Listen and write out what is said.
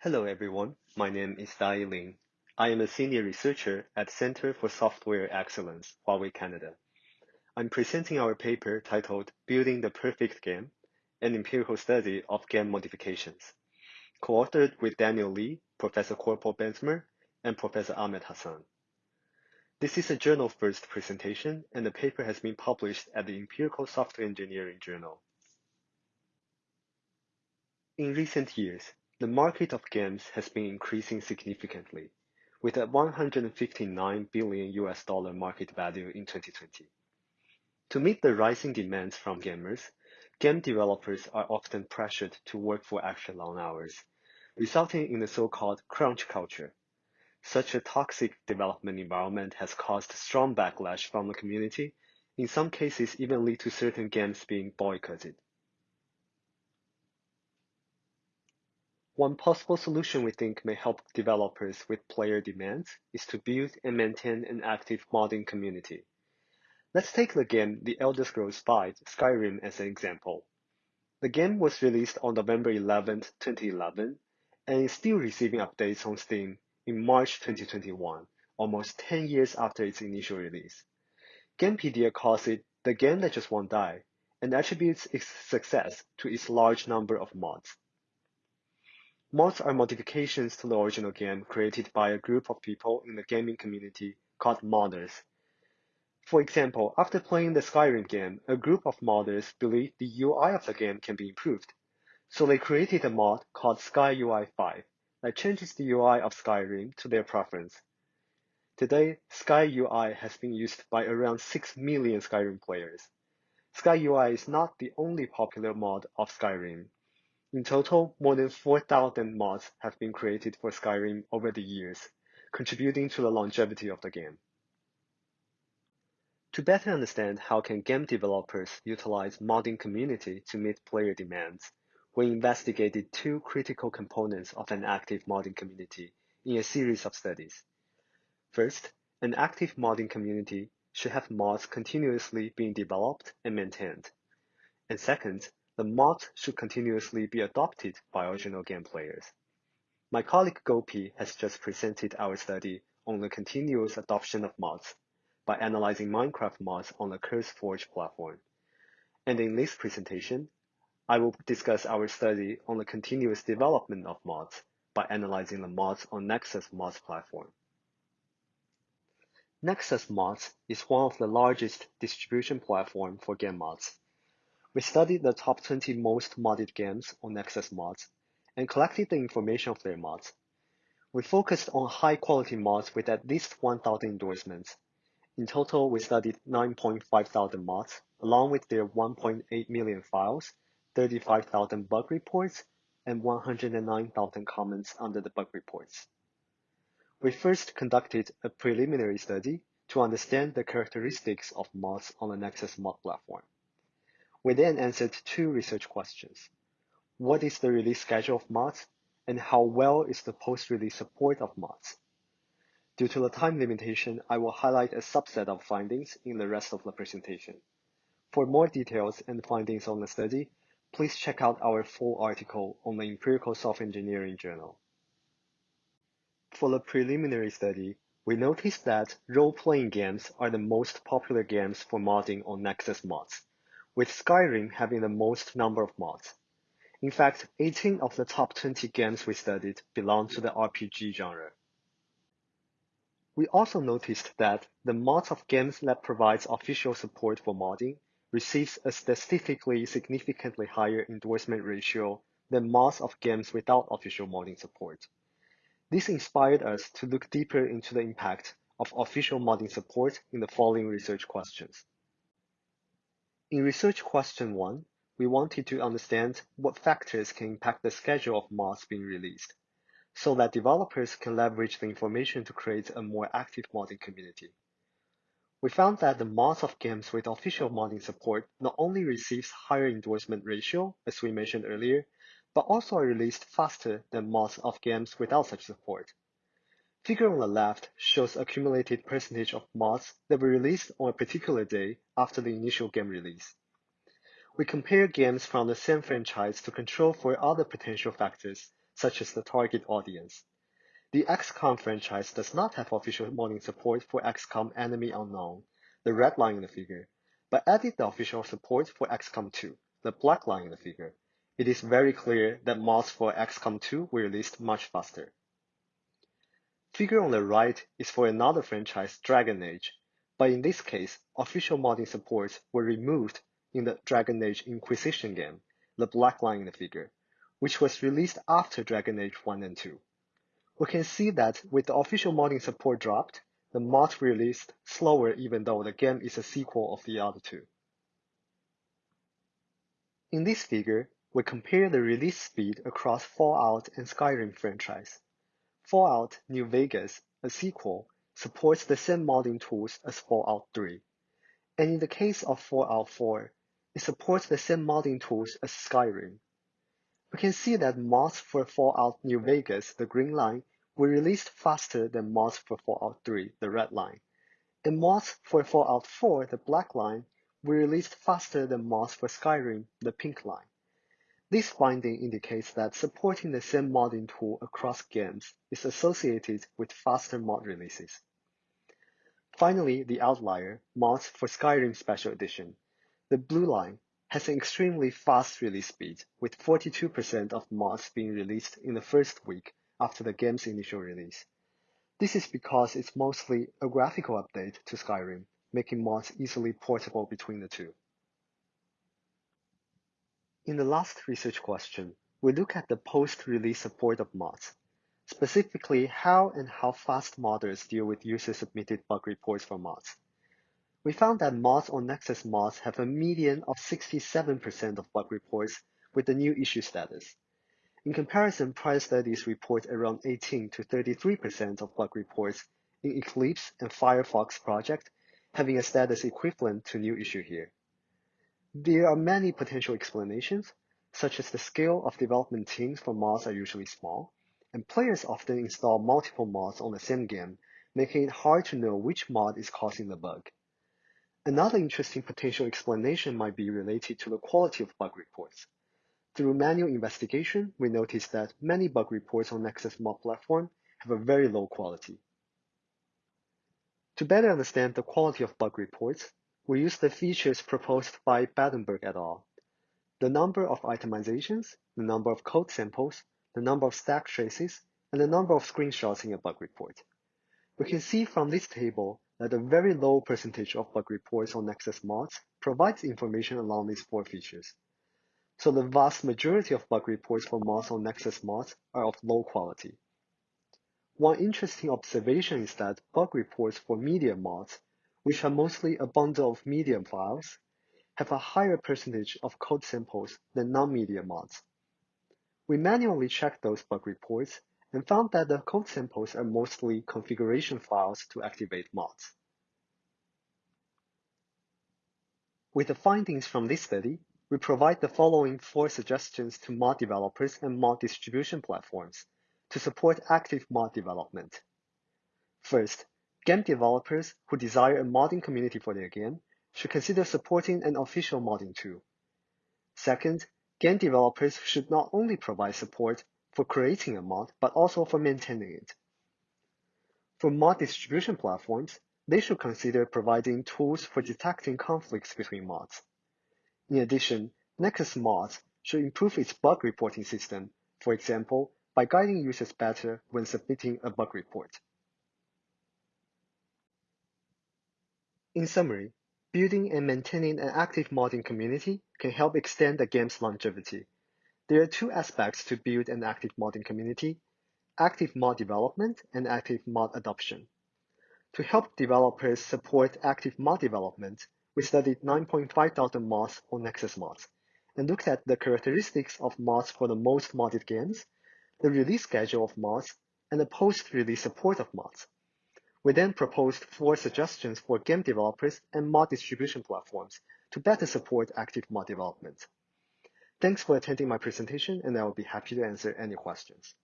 Hello everyone, my name is Dayi Lin. I am a senior researcher at Center for Software Excellence, Huawei Canada. I'm presenting our paper titled Building the Perfect Game, an empirical study of game modifications, co-authored with Daniel Lee, Professor Cor-Paul Bezemer, and Professor Ahmed Hassan. This is a journal first presentation, and the paper has been published at the Empirical Software Engineering Journal. In recent years, the market of games has been increasing significantly, with a 159 billion US dollar market value in 2020. To meet the rising demands from gamers, game developers are often pressured to work for extra long hours, resulting in the so-called crunch culture, such a toxic development environment has caused strong backlash from the community, in some cases even lead to certain games being boycotted. One possible solution we think may help developers with player demands is to build and maintain an active modding community. Let's take the game The Elder Scrolls V Skyrim as an example. The game was released on November 11, 2011, and is still receiving updates on Steam in March 2021, almost 10 years after its initial release. Gamepedia calls it the game that just won't die, and attributes its success to its large number of mods. Mods are modifications to the original game created by a group of people in the gaming community called modders. For example, after playing the Skyrim game, a group of modders believed the UI of the game can be improved. So they created a mod called SkyUI 5 that changes the UI of Skyrim to their preference. Today, SkyUI has been used by around 6 million Skyrim players. SkyUI is not the only popular mod of Skyrim. In total, more than 4,000 mods have been created for Skyrim over the years, contributing to the longevity of the game. To better understand how can game developers utilize modding community to meet player demands, we investigated two critical components of an active modding community in a series of studies. First, an active modding community should have mods continuously being developed and maintained. And second, the mods should continuously be adopted by original game players. My colleague Gopi has just presented our study on the continuous adoption of mods by analyzing Minecraft mods on the CurseForge platform. And in this presentation, I will discuss our study on the continuous development of mods by analyzing the mods on Nexus Mods platform. Nexus Mods is one of the largest distribution platform for game mods. We studied the top 20 most modded games on Nexus Mods and collected the information of their mods. We focused on high quality mods with at least 1,000 endorsements. In total, we studied 9.5 thousand mods along with their 1.8 million files 35,000 bug reports and 109,000 comments under the bug reports. We first conducted a preliminary study to understand the characteristics of mods on the Nexus mod platform. We then answered two research questions. What is the release schedule of mods, and how well is the post-release support of mods? Due to the time limitation, I will highlight a subset of findings in the rest of the presentation. For more details and findings on the study, please check out our full article on the Empirical Software Engineering Journal. For the preliminary study, we noticed that role-playing games are the most popular games for modding on Nexus mods, with Skyrim having the most number of mods. In fact, 18 of the top 20 games we studied belong to the RPG genre. We also noticed that the mods of games that provides official support for modding receives a statistically significantly higher endorsement ratio than mods of games without official modding support. This inspired us to look deeper into the impact of official modding support in the following research questions. In research question 1, we wanted to understand what factors can impact the schedule of mods being released, so that developers can leverage the information to create a more active modding community. We found that the mods of games with official modding support not only receives higher endorsement ratio, as we mentioned earlier, but also are released faster than mods of games without such support. Figure on the left shows accumulated percentage of mods that were released on a particular day after the initial game release. We compare games from the same franchise to control for other potential factors, such as the target audience. The XCOM franchise does not have official modding support for XCOM Enemy Unknown, the red line in the figure, but added the official support for XCOM 2, the black line in the figure. It is very clear that mods for XCOM 2 were released much faster. Figure on the right is for another franchise, Dragon Age, but in this case, official modding supports were removed in the Dragon Age Inquisition game, the black line in the figure, which was released after Dragon Age 1 and 2 we can see that with the official modding support dropped, the mod released slower even though the game is a sequel of the other two. In this figure, we compare the release speed across Fallout and Skyrim franchise. Fallout New Vegas, a sequel, supports the same modding tools as Fallout 3. And in the case of Fallout 4, it supports the same modding tools as Skyrim. We can see that mods for Fallout New Vegas, the green line, were released faster than mods for Fallout 3, the red line. And mods for Fallout 4, the black line, were released faster than mods for Skyrim, the pink line. This finding indicates that supporting the same modding tool across games is associated with faster mod releases. Finally, the outlier, mods for Skyrim Special Edition. The blue line has an extremely fast release speed, with 42% of mods being released in the first week after the game's initial release. This is because it's mostly a graphical update to Skyrim, making mods easily portable between the two. In the last research question, we look at the post-release support of mods, specifically how and how fast modders deal with user-submitted bug reports for mods. We found that mods on Nexus Mods have a median of 67% of bug reports with the new issue status. In comparison, prior studies report around 18 to 33% of bug reports in Eclipse and Firefox project having a status equivalent to new issue here. There are many potential explanations, such as the scale of development teams for mods are usually small, and players often install multiple mods on the same game, making it hard to know which mod is causing the bug. Another interesting potential explanation might be related to the quality of bug reports. Through manual investigation, we noticed that many bug reports on Nexus Mod platform have a very low quality. To better understand the quality of bug reports, we use the features proposed by Bettenburg et al. The number of itemizations, the number of code samples, the number of stack traces, and the number of screenshots in a bug report. We can see from this table that a very low percentage of bug reports on Nexus mods provides information along these four features. So the vast majority of bug reports for mods on Nexus mods are of low quality. One interesting observation is that bug reports for media mods, which are mostly a bundle of media files, have a higher percentage of code samples than non-media mods. We manually checked those bug reports and found that the code samples are mostly configuration files to activate mods. With the findings from this study, we provide the following four suggestions to mod developers and mod distribution platforms to support active mod development. First, game developers who desire a modding community for their game should consider supporting an official modding tool. Second, game developers should not only provide support for creating a mod, but also for maintaining it. For mod distribution platforms, they should consider providing tools for detecting conflicts between mods. In addition, Nexus Mods should improve its bug reporting system, for example, by guiding users better when submitting a bug report. In summary, building and maintaining an active modding community can help extend a game's longevity. There are two aspects to build an active modding community, active mod development and active mod adoption. To help developers support active mod development, we studied 9.5 thousand mods on Nexus Mods and looked at the characteristics of mods for the most modded games, the release schedule of mods, and the post-release support of mods. We then proposed four suggestions for game developers and mod distribution platforms to better support active mod development. Thanks for attending my presentation, and I will be happy to answer any questions.